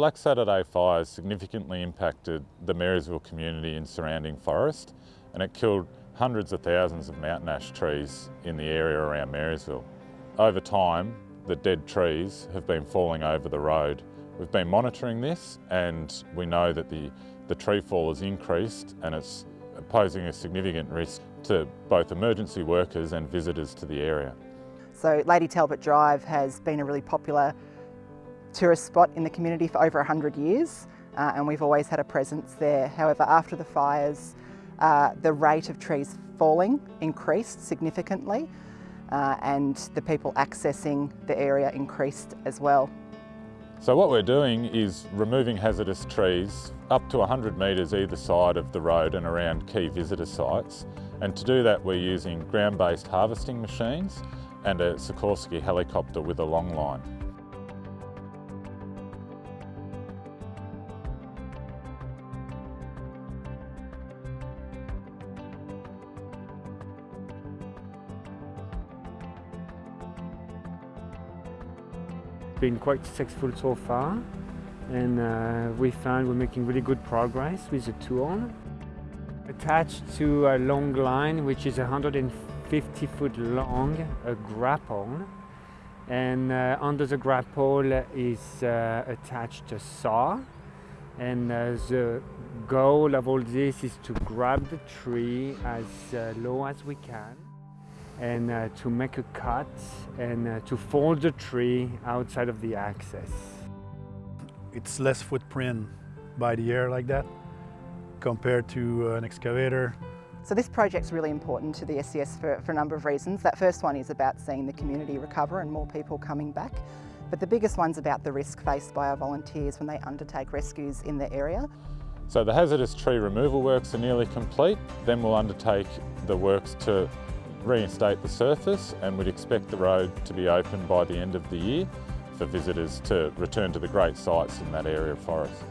Black Saturday fires significantly impacted the Marysville community and surrounding forest and it killed hundreds of thousands of mountain ash trees in the area around Marysville. Over time, the dead trees have been falling over the road. We've been monitoring this and we know that the, the tree fall has increased and it's posing a significant risk to both emergency workers and visitors to the area. So Lady Talbot Drive has been a really popular tourist spot in the community for over 100 years uh, and we've always had a presence there. However, after the fires, uh, the rate of trees falling increased significantly uh, and the people accessing the area increased as well. So what we're doing is removing hazardous trees up to 100 metres either side of the road and around key visitor sites. And to do that we're using ground-based harvesting machines and a Sikorsky helicopter with a long line. Been quite successful so far. And uh, we found we're making really good progress with the tool. Attached to a long line which is 150 foot long, a grapple. And uh, under the grapple is uh, attached a saw. And uh, the goal of all this is to grab the tree as uh, low as we can and uh, to make a cut and uh, to fold the tree outside of the access. It's less footprint by the air like that compared to uh, an excavator. So this project's really important to the SES for, for a number of reasons. That first one is about seeing the community recover and more people coming back. But the biggest one's about the risk faced by our volunteers when they undertake rescues in the area. So the hazardous tree removal works are nearly complete. Then we'll undertake the works to reinstate the surface and we'd expect the road to be open by the end of the year for visitors to return to the great sites in that area of forest.